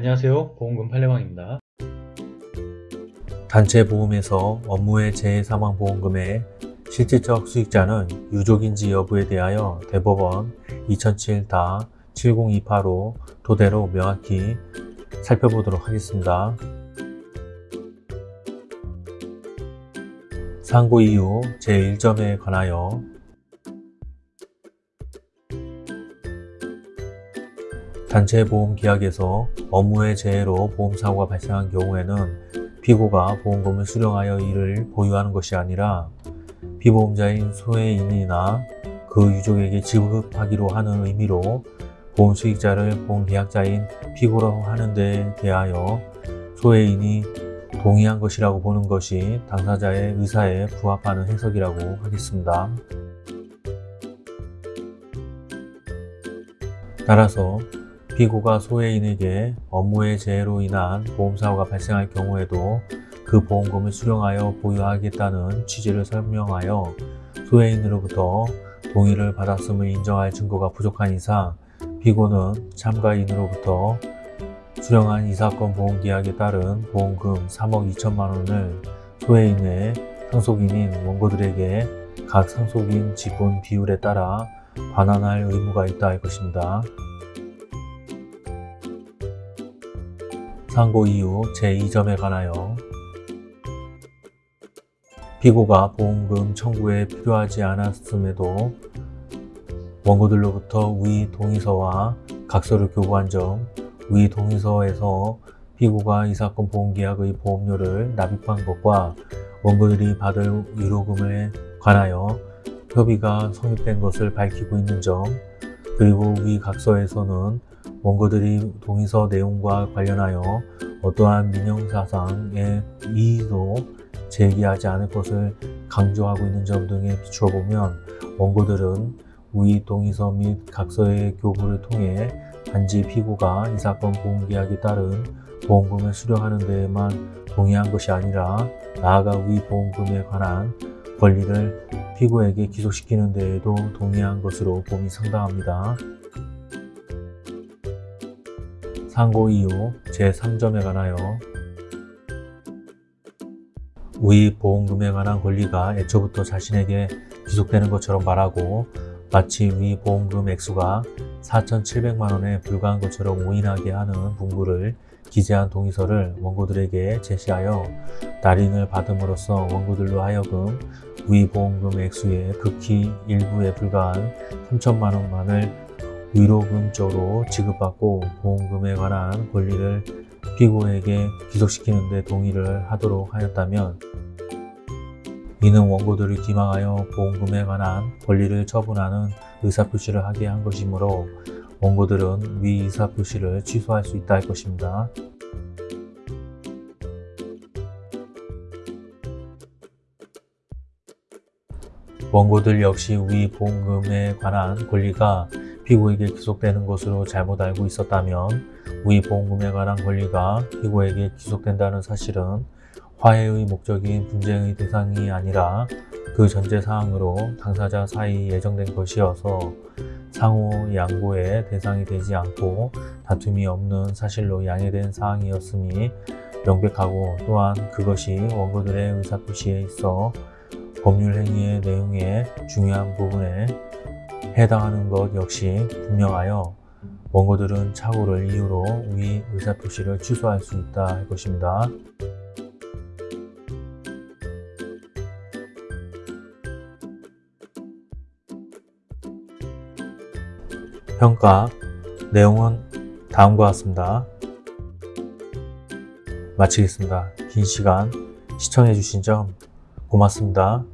안녕하세요 보험금 팔례방입니다 단체 보험에서 업무의 재해사망보험금의 실질적 수익자는 유족인지 여부에 대하여 대법원 2007-7028호 토대로 명확히 살펴보도록 하겠습니다. 상고 이후 제1점에 관하여 단체 보험 계약에서 업무의 재해로 보험사고가 발생한 경우에는 피고가 보험금을 수령하여 이를 보유하는 것이 아니라 피보험자인 소해인이나 그 유족에게 지급하기로 하는 의미로 보험 수익자를 보험 계약자인 피고라고 하는 데 대하여 소해인이 동의한 것이라고 보는 것이 당사자의 의사에 부합하는 해석이라고 하겠습니다. 따라서 피고가 소해인에게 업무의 재해로 인한 보험사고가 발생할 경우에도 그 보험금을 수령하여 보유하겠다는 취지를 설명하여 소해인으로부터 동의를 받았음을 인정할 증거가 부족한 이상 피고는 참가인으로부터 수령한 이 사건 보험계약에 따른 보험금 3억 2천만 원을 소해인의 상속인인 원고들에게 각 상속인 지분 비율에 따라 반환할 의무가 있다 할 것입니다. 상고 이후 제2점에 관하여 피고가 보험금 청구에 필요하지 않았음에도 원고들로부터 위 동의서와 각서를 교부한 점, 위 동의서에서 피고가 이 사건 보험계약의 보험료를 납입한 것과 원고들이 받을 위로금에 관하여 협의가 성립된 것을 밝히고 있는 점, 그리고 위 각서에서는 원고들이 동의서 내용과 관련하여 어떠한 민형사상의 이의도 제기하지 않을 것을 강조하고 있는 점 등에 비추어 보면 원고들은 위 동의서 및 각서의 교부를 통해 단지 피고가 이 사건 보험계약에 따른 보험금을 수령하는 데에만 동의한 것이 아니라 나아가 위 보험금에 관한 권리를 피고에게 기소시키는 데에도 동의한 것으로 봄이 상당합니다. 상고 이후 제3점에 관하여 위 보험금에 관한 권리가 애초부터 자신에게 귀속되는 것처럼 말하고 마치 위 보험금 액수가 4,700만원에 불과한 것처럼 오인하게 하는 문구를 기재한 동의서를 원고들에게 제시하여 날인을 받음으로써 원고들로 하여금 위 보험금 액수의 극히 일부에 불과한 3천만원만을 위로금조로 지급받고 보험금에 관한 권리를 피고에게 기소시키는 데 동의를 하도록 하였다면 이는 원고들을 기망하여 보험금에 관한 권리를 처분하는 의사표시를 하게 한 것이므로 원고들은 위 의사표시를 취소할 수 있다 할 것입니다. 원고들 역시 위 보험금에 관한 권리가 피고에게 기속되는 것으로 잘못 알고 있었다면 위 보험금에 관한 권리가 피고에게 기속된다는 사실은 화해의 목적인 분쟁의 대상이 아니라 그 전제사항으로 당사자 사이 예정된 것이어서 상호 양보의 대상이 되지 않고 다툼이 없는 사실로 양해된 사항이었음이 명백하고 또한 그것이 원고들의 의사표시에 있어 법률 행위의 내용의 중요한 부분에 해당하는 것 역시 분명하여 원고들은 착오를 이유로 위 의사표시를 취소할 수 있다 할 것입니다. 평가 내용은 다음과 같습니다. 마치겠습니다. 긴 시간 시청해 주신 점 고맙습니다.